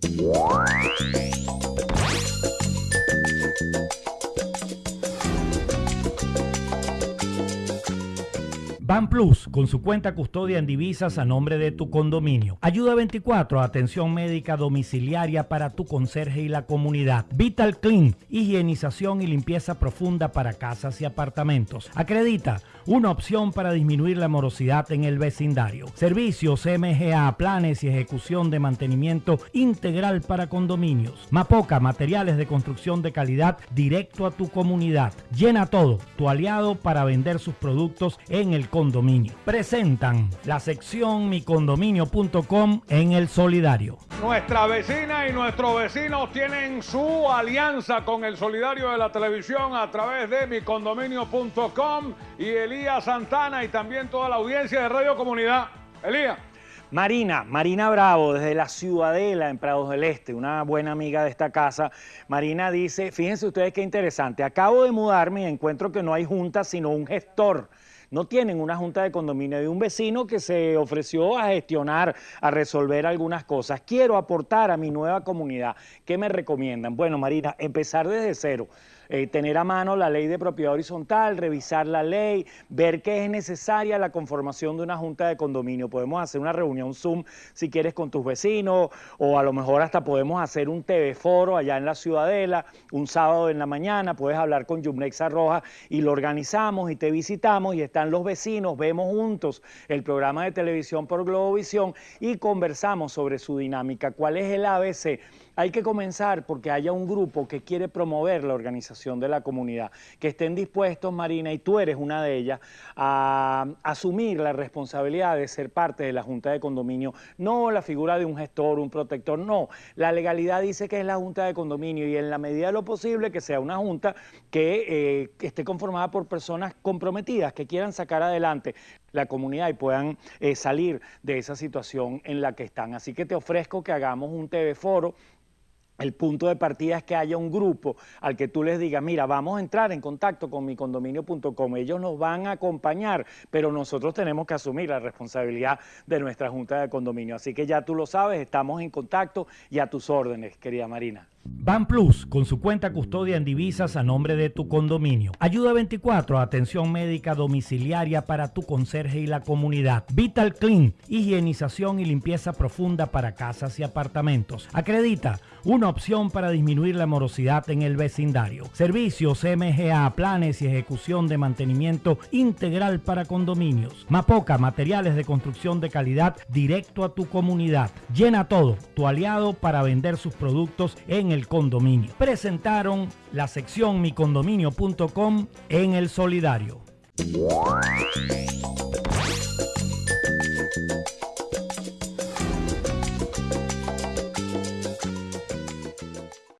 Bye. Plus, con su cuenta custodia en divisas a nombre de tu condominio. Ayuda 24, atención médica domiciliaria para tu conserje y la comunidad. Vital Clean, higienización y limpieza profunda para casas y apartamentos. Acredita, una opción para disminuir la morosidad en el vecindario. Servicios MGA, planes y ejecución de mantenimiento integral para condominios. Mapoca, materiales de construcción de calidad directo a tu comunidad. Llena todo, tu aliado para vender sus productos en el condominio. Presentan la sección micondominio.com en el solidario. Nuestra vecina y nuestros vecinos tienen su alianza con el solidario de la televisión a través de micondominio.com y Elías Santana y también toda la audiencia de Radio Comunidad. Elías. Marina, Marina Bravo, desde la Ciudadela en Prados del Este, una buena amiga de esta casa. Marina dice, fíjense ustedes qué interesante, acabo de mudarme y encuentro que no hay junta sino un gestor no tienen una junta de condominio de un vecino que se ofreció a gestionar, a resolver algunas cosas. Quiero aportar a mi nueva comunidad. ¿Qué me recomiendan? Bueno, Marina, empezar desde cero. Eh, tener a mano la ley de propiedad horizontal, revisar la ley, ver que es necesaria la conformación de una junta de condominio. Podemos hacer una reunión Zoom si quieres con tus vecinos o a lo mejor hasta podemos hacer un TV foro allá en la Ciudadela, un sábado en la mañana, puedes hablar con Yumnexa Roja y lo organizamos y te visitamos y están los vecinos, vemos juntos el programa de televisión por Globovisión y conversamos sobre su dinámica, cuál es el ABC hay que comenzar porque haya un grupo que quiere promover la organización de la comunidad, que estén dispuestos, Marina, y tú eres una de ellas, a asumir la responsabilidad de ser parte de la Junta de Condominio, no la figura de un gestor, un protector, no. La legalidad dice que es la Junta de Condominio y en la medida de lo posible que sea una Junta que, eh, esté conformada por personas comprometidas, que quieran sacar adelante la comunidad y puedan eh, salir de esa situación en la que están. Así que te ofrezco que hagamos un TV Foro el punto de partida es que haya un grupo al que tú les digas, mira, vamos a entrar en contacto con micondominio.com, ellos nos van a acompañar, pero nosotros tenemos que asumir la responsabilidad de nuestra Junta de Condominio. Así que ya tú lo sabes, estamos en contacto y a tus órdenes, querida Marina. Ban Plus, con su cuenta custodia en divisas a nombre de tu condominio. Ayuda 24, atención médica domiciliaria para tu conserje y la comunidad. Vital Clean, higienización y limpieza profunda para casas y apartamentos. Acredita, una opción para disminuir la morosidad en el vecindario. Servicios MGA, planes y ejecución de mantenimiento integral para condominios. Mapoca, materiales de construcción de calidad directo a tu comunidad. Llena todo, tu aliado para vender sus productos en el condominio. Presentaron la sección micondominio.com en el solidario.